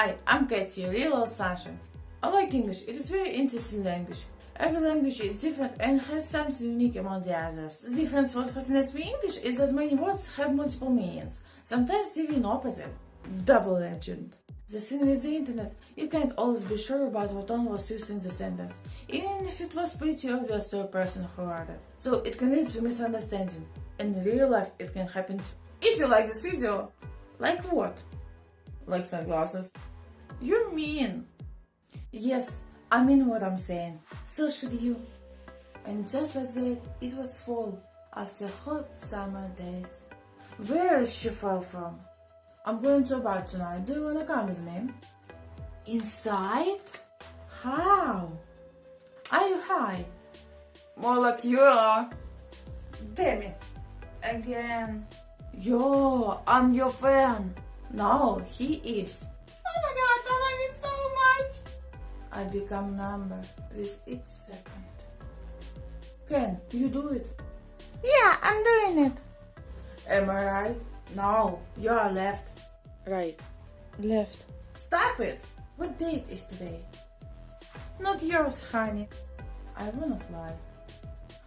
Hi, I'm Katie, real old sunshine. I like English, it is very interesting language. Every language is different and has something unique among the others. The difference what fascinates me in English is that many words have multiple meanings, sometimes even opposite. Double legend. The thing with the internet, you can't always be sure about what tone was used in the sentence, even if it was pretty obvious to a person who wrote it. So it can lead to misunderstanding. In real life, it can happen. too. If you like this video, like what? Like sunglasses? You're mean. Yes, I mean what I'm saying. So should you. And just like that, it was fall after hot summer days. Where is she fell from? I'm going to a bar tonight. Do you wanna come with me? Inside? How? Are you high? More like you are. Damn it. Again. Yo, I'm your fan. No, he is. I become number with each second. Ken, you do it. Yeah, I'm doing it. Am I right? No, you are left. Right. Left. Stop it! What date is today? Not yours, honey. I wanna fly.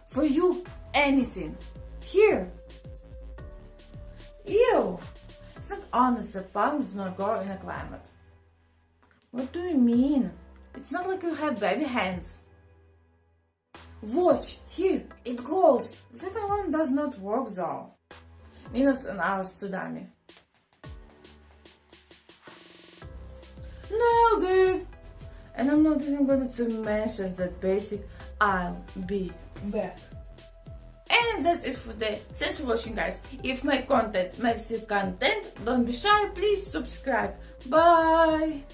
For you, anything. Here. Ew! It's not honest that palms do not grow in a climate. What do you mean? It's not like you have baby hands. Watch, here, it goes. Second one does not work though. Minus an hour tsunami. Nailed it! And I'm not even going to mention that basic I'll be back. And that's it for today. Thanks for watching guys. If my content makes you content, don't be shy, please subscribe. Bye!